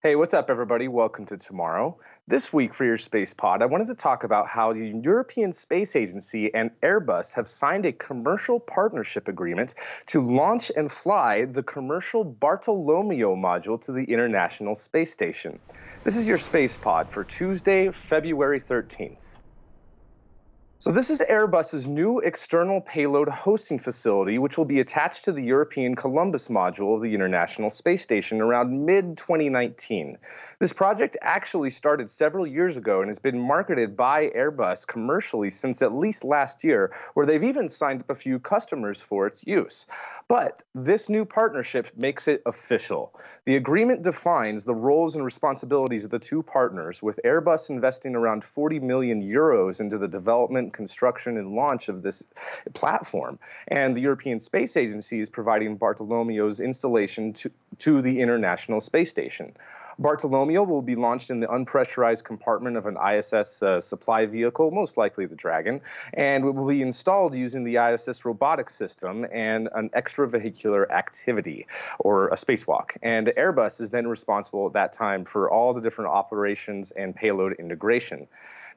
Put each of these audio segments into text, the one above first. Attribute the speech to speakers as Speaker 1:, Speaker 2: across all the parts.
Speaker 1: Hey, what's up, everybody? Welcome to Tomorrow. This week for your Space Pod, I wanted to talk about how the European Space Agency and Airbus have signed a commercial partnership agreement to launch and fly the commercial Bartolomeo module to the International Space Station. This is your Space Pod for Tuesday, February 13th. So this is Airbus's new external payload hosting facility, which will be attached to the European Columbus module of the International Space Station around mid-2019. This project actually started several years ago and has been marketed by Airbus commercially since at least last year, where they've even signed up a few customers for its use. But this new partnership makes it official. The agreement defines the roles and responsibilities of the two partners, with Airbus investing around 40 million euros into the development, construction, and launch of this platform. And the European Space Agency is providing Bartolomeo's installation to, to the International Space Station. Bartolomeo will be launched in the unpressurized compartment of an ISS uh, supply vehicle, most likely the Dragon, and it will be installed using the ISS robotic system and an extravehicular activity or a spacewalk. And Airbus is then responsible at that time for all the different operations and payload integration.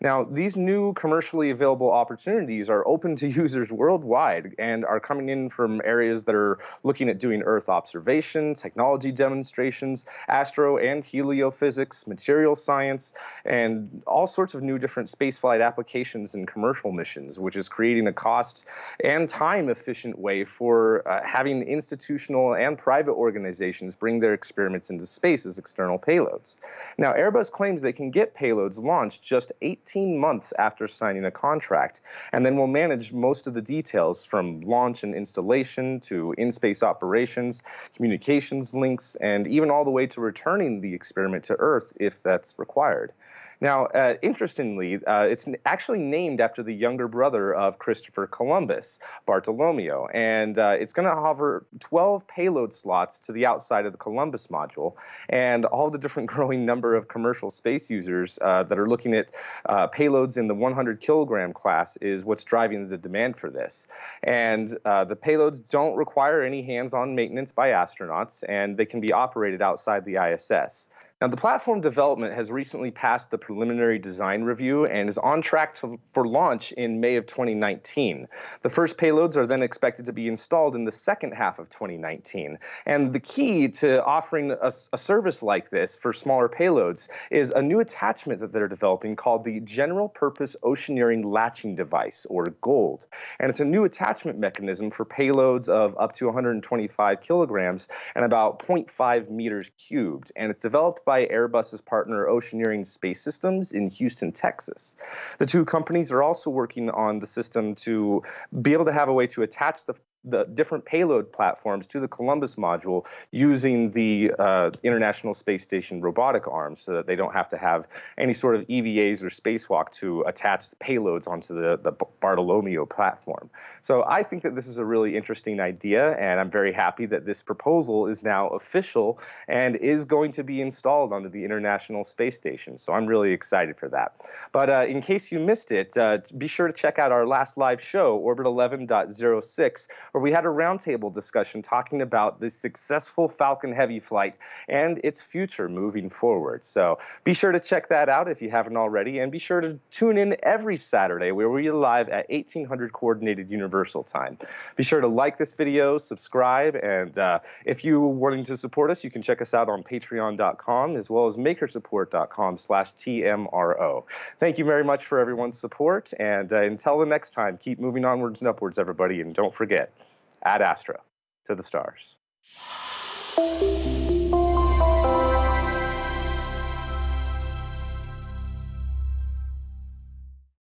Speaker 1: Now, these new commercially available opportunities are open to users worldwide and are coming in from areas that are looking at doing Earth observation, technology demonstrations, astro and heliophysics, material science, and all sorts of new different spaceflight applications and commercial missions, which is creating a cost and time efficient way for uh, having institutional and private organizations bring their experiments into space as external payloads. Now, Airbus claims they can get payloads launched just 18 18 months after signing a contract, and then will manage most of the details from launch and installation to in-space operations, communications links, and even all the way to returning the experiment to Earth if that's required. Now, uh, interestingly, uh, it's actually named after the younger brother of Christopher Columbus, Bartolomeo, and uh, it's going to hover 12 payload slots to the outside of the Columbus module, and all the different growing number of commercial space users uh, that are looking at uh, payloads in the 100 kilogram class is what's driving the demand for this. And uh, the payloads don't require any hands-on maintenance by astronauts, and they can be operated outside the ISS. Now, the platform development has recently passed the preliminary design review and is on track to, for launch in May of 2019. The first payloads are then expected to be installed in the second half of 2019. And the key to offering a, a service like this for smaller payloads is a new attachment that they're developing called the General Purpose Oceaneering Latching Device, or GOLD. And it's a new attachment mechanism for payloads of up to 125 kilograms and about 0.5 meters cubed. And it's developed by by Airbus's partner Oceaneering Space Systems in Houston, Texas. The two companies are also working on the system to be able to have a way to attach the the different payload platforms to the Columbus module using the uh, International Space Station robotic arm so that they don't have to have any sort of EVAs or spacewalk to attach payloads onto the, the Bartolomeo platform. So I think that this is a really interesting idea, and I'm very happy that this proposal is now official and is going to be installed onto the International Space Station. So I'm really excited for that. But uh, in case you missed it, uh, be sure to check out our last live show, Orbit 11.06, where we had a roundtable discussion talking about the successful Falcon Heavy flight and its future moving forward. So be sure to check that out if you haven't already, and be sure to tune in every Saturday where we are live at 1800 Coordinated Universal Time. Be sure to like this video, subscribe, and uh, if you're wanting to support us, you can check us out on patreon.com as well as makersupport.com slash TMRO. Thank you very much for everyone's support, and uh, until the next time, keep moving onwards and upwards, everybody, and don't forget, Ad Astra to the stars.